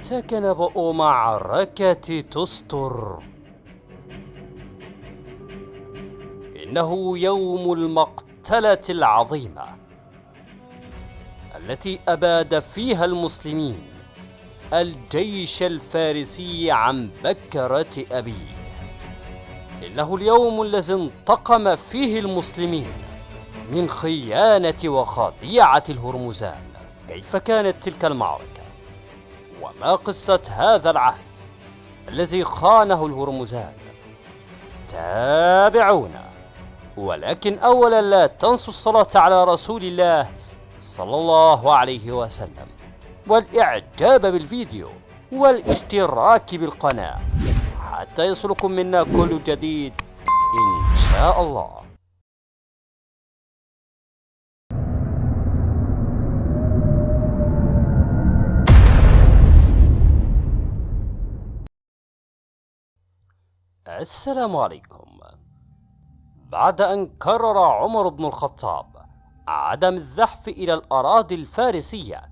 أتاك نبأ معركة تستر. إنه يوم المقتلة العظيمة التي أباد فيها المسلمين الجيش الفارسي عن بكرة أبيه. إنه اليوم الذي انتقم فيه المسلمين من خيانة وخديعة الهرمزان. كيف كانت تلك المعركة؟ وما قصة هذا العهد الذي خانه الهرمزان؟ تابعونا. ولكن أولا لا تنسوا الصلاة على رسول الله صلى الله عليه وسلم والإعجاب بالفيديو والاشتراك بالقناة. حتى يصلكم منا كل جديد إن شاء الله. السلام عليكم. بعد أن قرر عمر بن الخطاب عدم الزحف إلى الأراضي الفارسية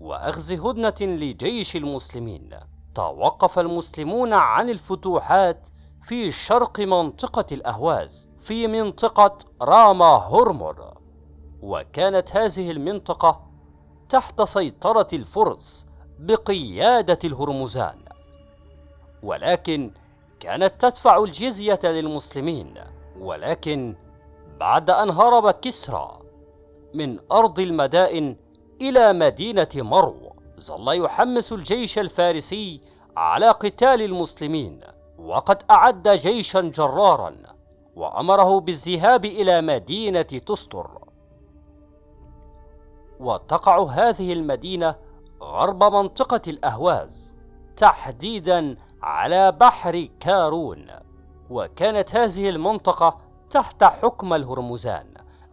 وأخذ هدنة لجيش المسلمين توقف المسلمون عن الفتوحات في شرق منطقة الأهواز في منطقة راما هرمر. وكانت هذه المنطقة تحت سيطرة الفرس بقيادة الهرمزان. ولكن كانت تدفع الجزية للمسلمين ولكن بعد أن هرب كسرى من أرض المدائن إلى مدينة مرو ظل يحمس الجيش الفارسي على قتال المسلمين وقد أعد جيشا جرارا وأمره بالذهاب إلى مدينة تستر. وتقع هذه المدينة غرب منطقة الأهواز تحديدا على بحر كارون وكانت هذه المنطقة تحت حكم الهرمزان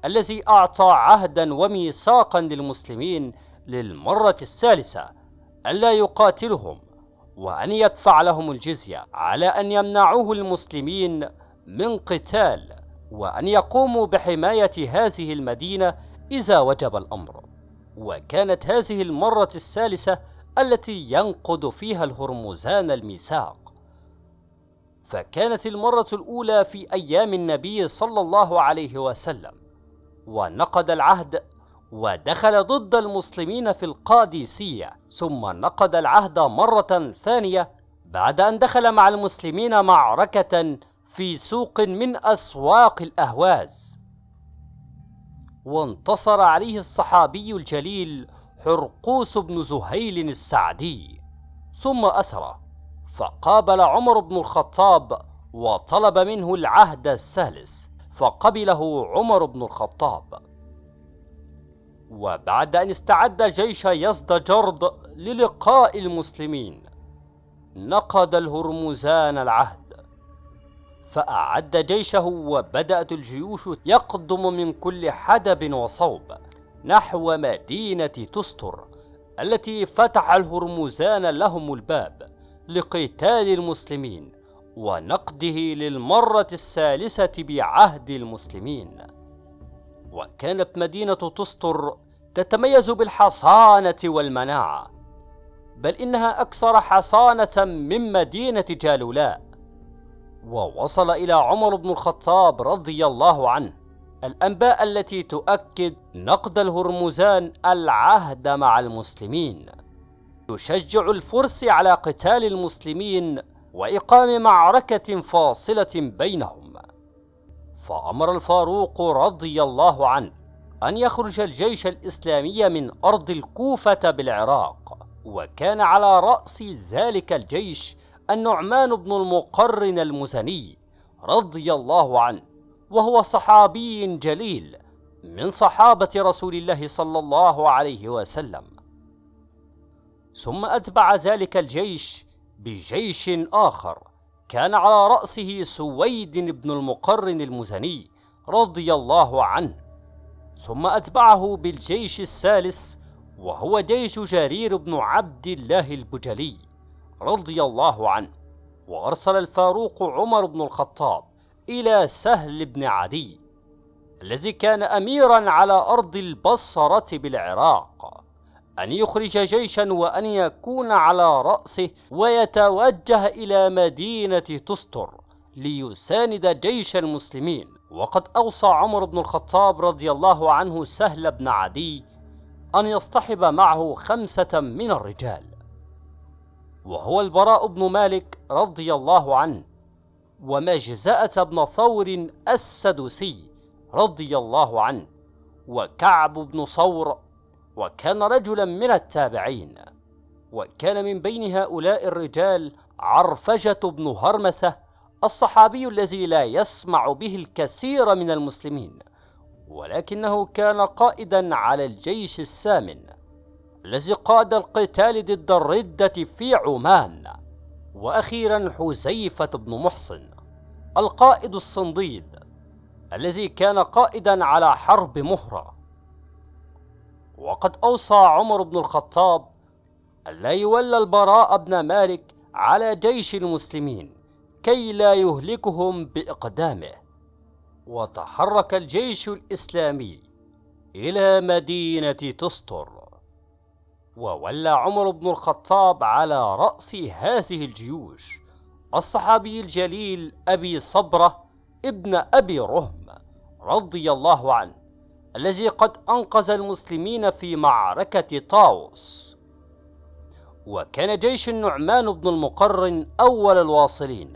الذي أعطى عهدا وميثاقا للمسلمين للمرة الثالثة ألا يقاتلهم وأن يدفع لهم الجزية على أن يمنعوه المسلمين من قتال وأن يقوموا بحماية هذه المدينة إذا وجب الأمر. وكانت هذه المرة الثالثة التي ينقض فيها الهرمزان الميثاق. فكانت المرة الأولى في أيام النبي صلى الله عليه وسلم ونقض العهد ودخل ضد المسلمين في القادسية ثم نقض العهد مرة ثانية بعد أن دخل مع المسلمين معركة في سوق من أسواق الأهواز. وانتصر عليه الصحابي الجليل حرقوس بن زهيل السعدي ثم أسره فقابل عمر بن الخطاب وطلب منه العهد الثالث فقبله عمر بن الخطاب. وبعد أن استعد جيش يزدجرد للقاء المسلمين نقض الهرمزان العهد فأعد جيشه وبدأت الجيوش يقدم من كل حدب وصوب. نحو مدينة تستر التي فتح الهرمزان لهم الباب لقتال المسلمين ونقده للمرة الثالثة بعهد المسلمين. وكانت مدينة تستر تتميز بالحصانة والمناعة بل إنها أكثر حصانة من مدينة جالولاء. ووصل إلى عمر بن الخطاب رضي الله عنه الأنباء التي تؤكد نقد الهرمزان العهد مع المسلمين. يشجع الفرس على قتال المسلمين وإقام معركة فاصلة بينهم. فأمر الفاروق رضي الله عنه أن يخرج الجيش الإسلامي من أرض الكوفة بالعراق وكان على رأس ذلك الجيش النعمان بن المقرن المزني رضي الله عنه. وهو صحابي جليل من صحابة رسول الله صلى الله عليه وسلم. ثم أتبع ذلك الجيش بجيش آخر كان على رأسه سويد بن المقرن المزني رضي الله عنه. ثم أتبعه بالجيش الثالث وهو جيش جرير بن عبد الله البجلي رضي الله عنه. وأرسل الفاروق عمر بن الخطاب إلى سهل بن عدي الذي كان أميرا على أرض البصرة بالعراق أن يخرج جيشا وأن يكون على رأسه ويتوجه إلى مدينة تستر ليساند جيش المسلمين. وقد أوصى عمر بن الخطاب رضي الله عنه سهل بن عدي أن يصطحب معه خمسة من الرجال. وهو البراء بن مالك رضي الله عنه. ومجزأة بن صور السدوسي رضي الله عنه وكعب بن صور وكان رجلا من التابعين وكان من بين هؤلاء الرجال عرفجة بن هرمثة الصحابي الذي لا يسمع به الكثير من المسلمين ولكنه كان قائدا على الجيش السامن الذي قاد القتال ضد الردة في عمان وأخيرا حزيفة بن محصن. القائد الصنديد الذي كان قائدا على حرب مهرة. وقد أوصى عمر بن الخطاب ألا يولى البراء بن مالك على جيش المسلمين كي لا يهلكهم بإقدامه. وتحرك الجيش الإسلامي إلى مدينة تستر وولى عمر بن الخطاب على رأس هذه الجيوش. الصحابي الجليل أبي صبرة ابن أبي رهم رضي الله عنه الذي قد أنقذ المسلمين في معركة طاووس. وكان جيش النعمان بن المقرن أول الواصلين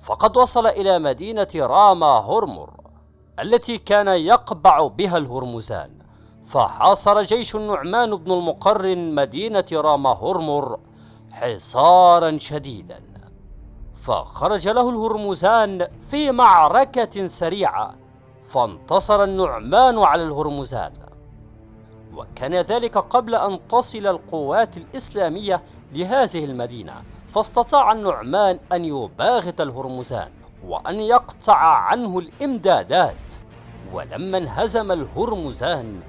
فقد وصل إلى مدينة راما هرمر التي كان يقبع بها الهرمزان فحاصر جيش النعمان بن المقرن مدينة راما هرمر حصارا شديدا. فخرج له الهرمزان في معركة سريعة فانتصر النعمان على الهرمزان. وكان ذلك قبل أن تصل القوات الإسلامية لهذه المدينة فاستطاع النعمان أن يباغت الهرمزان وأن يقطع عنه الإمدادات. ولما انهزم الهرمزان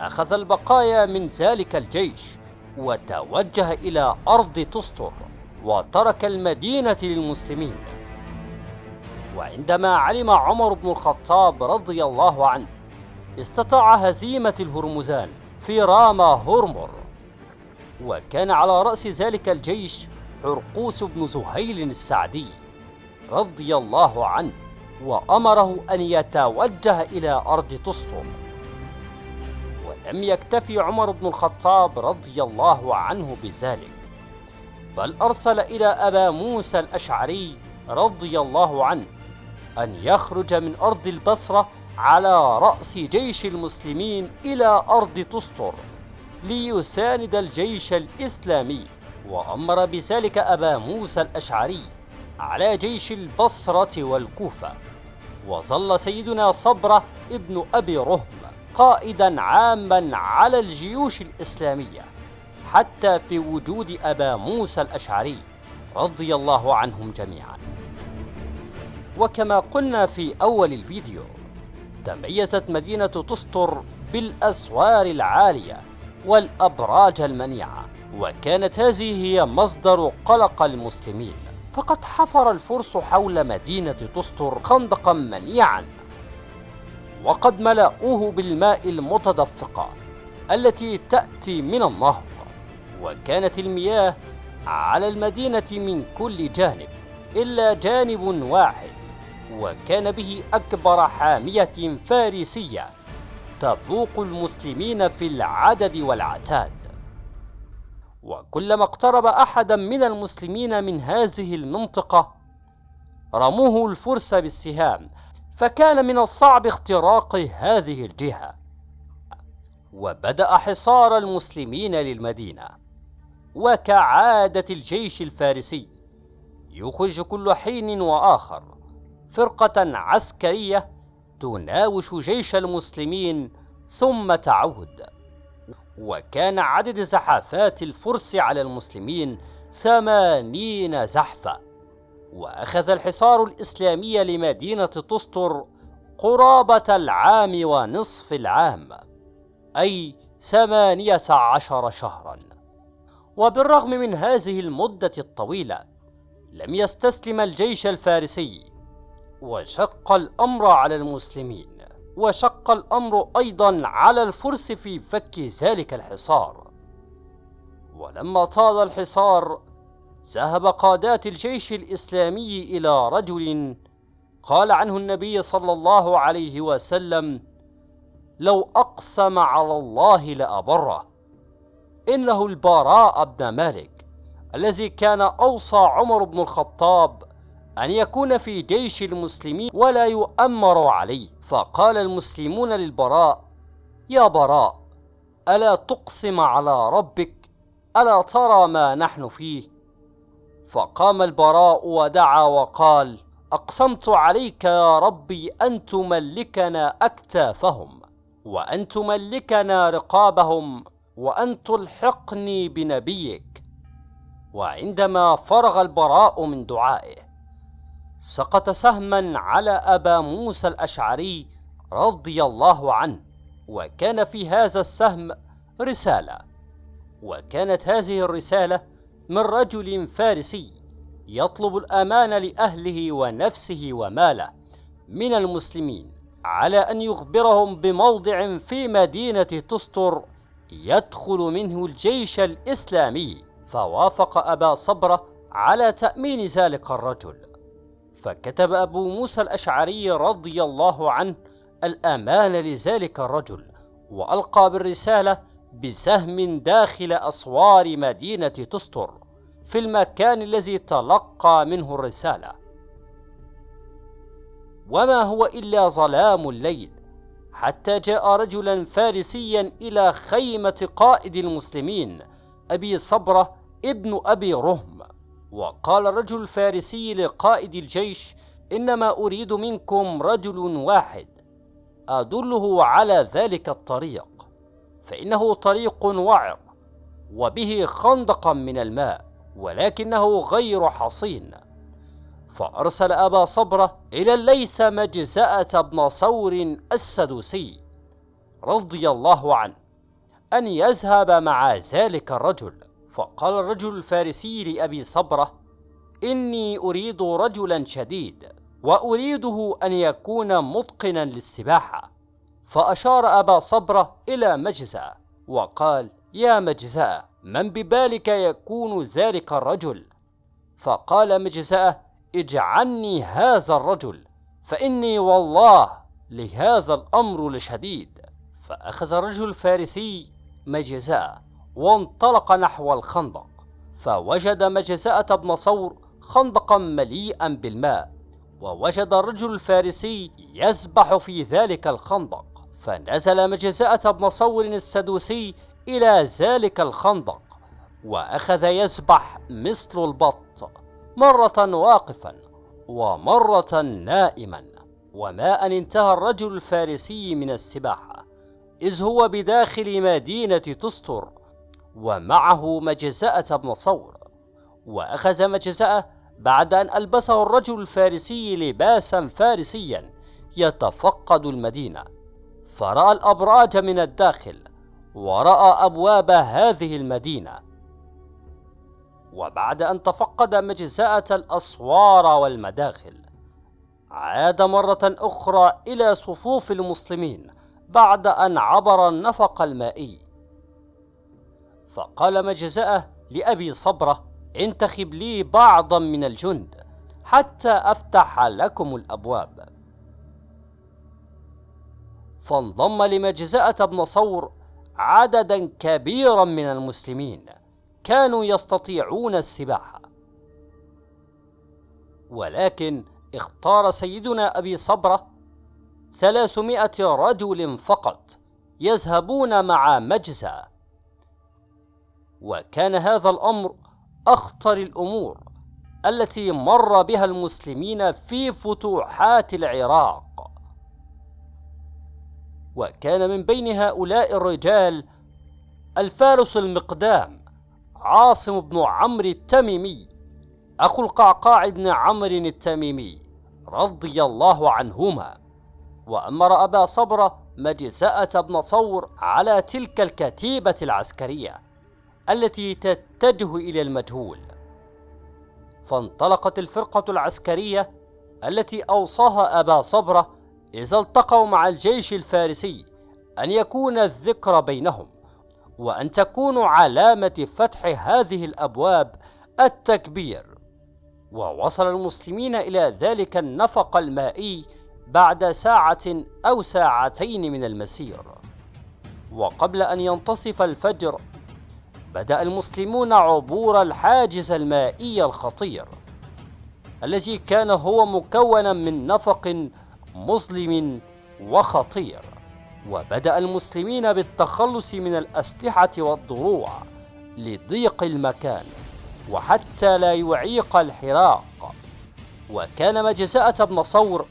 أخذ البقايا من ذلك الجيش وتوجه إلى أرض تستر وترك المدينة للمسلمين. وعندما علم عمر بن الخطاب رضي الله عنه استطاع هزيمة الهرمزان في راما هرمر وكان على رأس ذلك الجيش حرقوس بن زهيل السعدي رضي الله عنه وأمره أن يتوجه إلى أرض تسطر ولم يكتفي عمر بن الخطاب رضي الله عنه بذلك. بل أرسل إلى أبا موسى الأشعري رضي الله عنه أن يخرج من أرض البصرة على رأس جيش المسلمين إلى أرض تسطر ليساند الجيش الإسلامي وأمر بذلك أبا موسى الأشعري على جيش البصرة والكوفة. وظل سيدنا صبرة ابن أبي رهم قائدا عاما على الجيوش الإسلامية. حتى في وجود أبا موسى الأشعري رضي الله عنهم جميعا. وكما قلنا في أول الفيديو تميزت مدينة تستر بالأسوار العالية والأبراج المنيعة وكانت هذه هي مصدر قلق المسلمين. فقد حفر الفرس حول مدينة تستر خندقا منيعا وقد ملأوه بالماء المتدفقة التي تأتي من النهر. وكانت المياه على المدينة من كل جانب إلا جانب واحد وكان به أكبر حامية فارسية تفوق المسلمين في العدد والعتاد. وكلما اقترب أحدا من المسلمين من هذه المنطقة رموه الفرس بالسهام فكان من الصعب اختراق هذه الجهة. وبدأ حصار المسلمين للمدينة. وكعادة الجيش الفارسي. يخرج كل حين وآخر فرقة عسكرية تناوش جيش المسلمين ثم تعود. وكان عدد زحفات الفرس على المسلمين ثمانين زحفة. وأخذ الحصار الإسلامي لمدينة تستر قرابة العام ونصف العام أي ثمانية عشر شهرا. وبالرغم من هذه المدة الطويلة لم يستسلم الجيش الفارسي. وشق الأمر على المسلمين. وشق الأمر أيضا على الفرس في فك ذلك الحصار. ولما طال الحصار ذهب قادات الجيش الإسلامي إلى رجل قال عنه النبي صلى الله عليه وسلم لو أقسم على الله لأبره. إنه البراء بن مالك الذي كان أوصى عمر بن الخطاب أن يكون في جيش المسلمين ولا يؤمر عليه. فقال المسلمون للبراء يا براء ألا تقسم على ربك؟ ألا ترى ما نحن فيه؟ فقام البراء ودعا وقال أقسمت عليك يا ربي أن تملكنا أكتافهم وأن تملكنا رقابهم وأن تلحقني بنبيك. وعندما فرغ البراء من دعائه سقط سهما على أبا موسى الأشعري رضي الله عنه وكان في هذا السهم رسالة. وكانت هذه الرسالة من رجل فارسي يطلب الأمان لأهله ونفسه وماله من المسلمين على أن يخبرهم بموضع في مدينة تستر يدخل منه الجيش الإسلامي. فوافق أبا صبرة على تأمين ذلك الرجل. فكتب أبو موسى الأشعري رضي الله عنه الأمان لذلك الرجل وألقى بالرسالة بسهم داخل أسوار مدينة تستر في المكان الذي تلقى منه الرسالة. وما هو إلا ظلام الليل. حتى جاء رجلا فارسيا إلى خيمة قائد المسلمين أبي صبرة ابن أبي رهم. وقال الرجل الفارسي لقائد الجيش إنما أريد منكم رجل واحد أدله على ذلك الطريق فإنه طريق وعر وبه خندقا من الماء ولكنه غير حصين. فأرسل أبا صبرة إلى الليث مجزأة بن صور السدوسي رضي الله عنه أن يذهب مع ذلك الرجل. فقال الرجل الفارسي لأبي صبرة إني أريد رجلا شديد وأريده أن يكون متقنا للسباحة. فأشار أبا صبرة إلى مجزأ وقال يا مجزأ من ببالك يكون ذلك الرجل؟ فقال مجزأ اجعلني هذا الرجل فإني والله لهذا الأمر لشديد. فأخذ الرجل الفارسي مجزأ وانطلق نحو الخندق فوجد مجزأة بن صور خندقا مليئا بالماء ووجد الرجل الفارسي يسبح في ذلك الخندق. فنزل مجزأة بن صور السدوسي إلى ذلك الخندق وأخذ يسبح مثل البط. مرة واقفا ومرة نائما. وما أن انتهى الرجل الفارسي من السباحة إذ هو بداخل مدينة تستر ومعه مجزأة بن صور. وأخذ مجزأة بعد أن ألبسه الرجل الفارسي لباسا فارسيا يتفقد المدينة. فرأى الأبراج من الداخل ورأى أبواب هذه المدينة. وبعد أن تفقد مجزأة الأسوار والمداخل عاد مرة أخرى إلى صفوف المسلمين بعد أن عبر النفق المائي. فقال مجزأة لأبي صبرة انتخب لي بعضا من الجند حتى أفتح لكم الأبواب. فانضم لمجزأة بن صور عددا كبيرا من المسلمين. كانوا يستطيعون السباحة. ولكن اختار سيدنا أبي صبرة ثلاثمائة رجل فقط يذهبون مع مجزأ وكان هذا الأمر أخطر الأمور التي مر بها المسلمين في فتوحات العراق. وكان من بين هؤلاء الرجال الفارس المقدام عاصم بن عمرو التميمي أخو القعقاع بن عمرو التميمي رضي الله عنهما وأمر أبا صبرة مجزأة بن صور على تلك الكتيبة العسكرية التي تتجه إلى المجهول. فانطلقت الفرقة العسكرية التي أوصاها أبا صبرة إذا التقوا مع الجيش الفارسي أن يكون الذكر بينهم. وأن تكون علامة فتح هذه الأبواب التكبير. ووصل المسلمين إلى ذلك النفق المائي بعد ساعة أو ساعتين من المسير. وقبل أن ينتصف الفجر بدأ المسلمون عبور الحاجز المائي الخطير الذي كان هو مكونا من نفق مظلم وخطير. وبدأ المسلمين بالتخلص من الأسلحة والضروع لضيق المكان وحتى لا يعيق الحراق. وكان مجزأة بن صور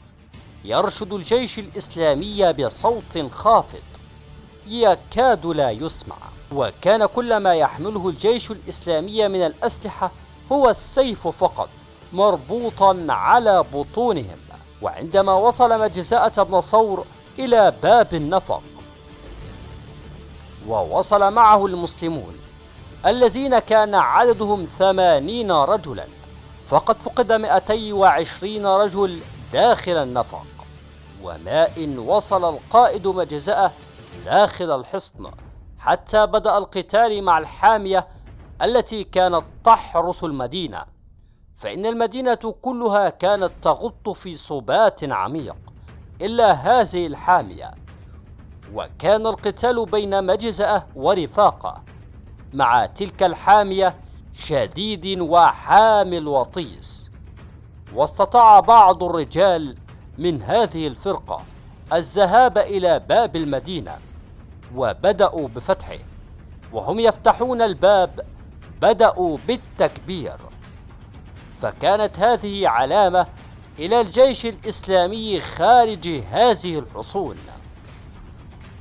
يرشد الجيش الإسلامي بصوت خافت. يكاد لا يسمع. وكان كل ما يحمله الجيش الإسلامي من الأسلحة هو السيف فقط مربوطا على بطونهم. وعندما وصل مجزأة بن صور إلى باب النفق. ووصل معه المسلمون الذين كان عددهم ثمانين رجلا فقد فقد 220 رجل داخل النفق. وما إن وصل القائد مجزأة داخل الحصن حتى بدأ القتال مع الحامية التي كانت تحرس المدينة. فإن المدينة كلها كانت تغط في صبات عميق. إلا هذه الحامية. وكان القتال بين مجزأة ورفاقة مع تلك الحامية شديد وحامل وطيس. واستطاع بعض الرجال من هذه الفرقة الذهاب إلى باب المدينة وبدأوا بفتحه. وهم يفتحون الباب بدأوا بالتكبير. فكانت هذه علامة إلى الجيش الإسلامي خارج هذه الحصون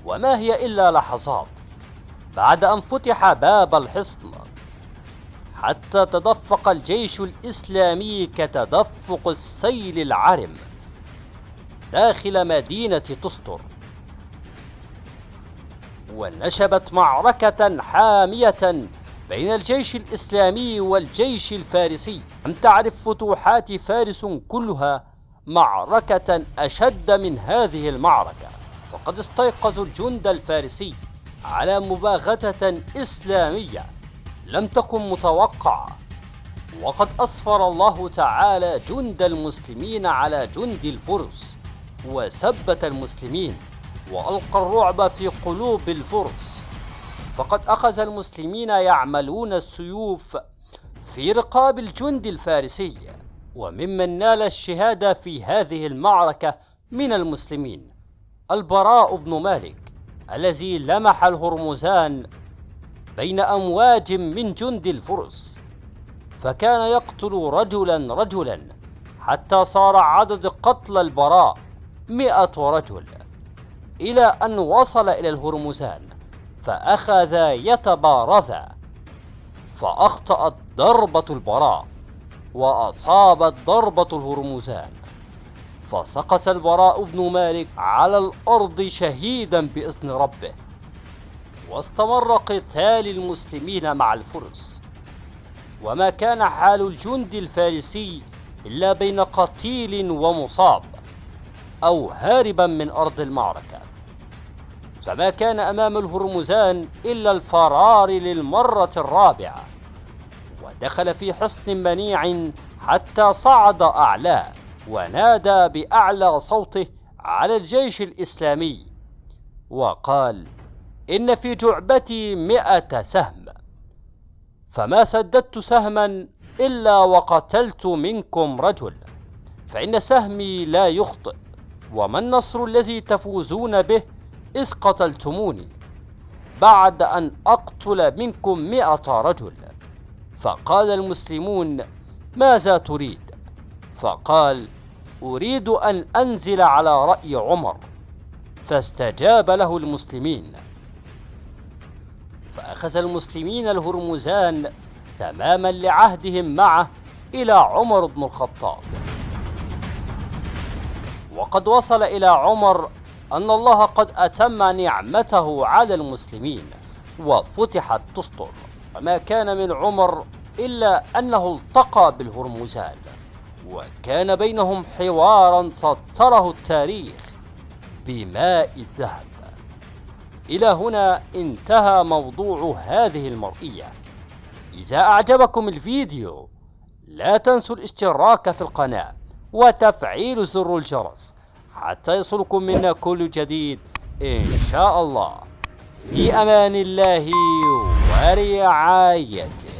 وما هي إلا لحظات بعد أن فتح باب الحصن. حتى تدفق الجيش الإسلامي كتدفق السيل العرم داخل مدينة تستر. ونشبت معركة حامية بين الجيش الإسلامي والجيش الفارسي لم تعرف فتوحات فارس كلها معركة أشد من هذه المعركة. فقد استيقظوا الجند الفارسي على مباغتة إسلامية لم تكن متوقعة. وقد أسفر الله تعالى جند المسلمين على جند الفرس وثبت المسلمين وألقى الرعب في قلوب الفرس. فقد أخذ المسلمين يعملون السيوف في رقاب الجند الفارسي وممن نال الشهادة في هذه المعركة من المسلمين. البراء بن مالك الذي لمح الهرمزان بين أمواج من جند الفرس فكان يقتل رجلا رجلا حتى صار عدد قتل البراء مئة رجل إلى أن وصل إلى الهرمزان. فأخذ يتبارزا فأخطأت ضربة البراء وأصابت ضربة الهرمزان فسقط البراء بن مالك على الأرض شهيدا بإذن ربه واستمر قتال المسلمين مع الفرس. وما كان حال الجند الفارسي إلا بين قتيل ومصاب أو هاربا من أرض المعركة. فما كان أمام الهرمزان إلا الفرار للمرة الرابعة ودخل في حصن منيع حتى صعد أعلاه ونادى بأعلى صوته على الجيش الإسلامي وقال إن في جعبتي مئة سهم فما سددت سهما إلا وقتلت منكم رجل فإن سهمي لا يخطئ وما النصر الذي تفوزون به إذ قتلتموني بعد أن أقتل منكم مئة رجل. فقال المسلمون ماذا تريد؟ فقال أريد أن أنزل على رأي عمر. فاستجاب له المسلمين. فأخذ المسلمين الهرمزان تماما لعهدهم معه إلى عمر بن الخطاب. وقد وصل إلى عمر أن الله قد أتم نعمته على المسلمين وفتحت تسطر وما كان من عمر إلا أنه التقى بالهرمزان وكان بينهم حوارا سطره التاريخ بماء الذهب. إلى هنا انتهى موضوع هذه المرئية. إذا أعجبكم الفيديو لا تنسوا الاشتراك في القناة وتفعيل زر الجرس. حتى يصلكم منا كل جديد إن شاء الله. في أمان الله ورعايته.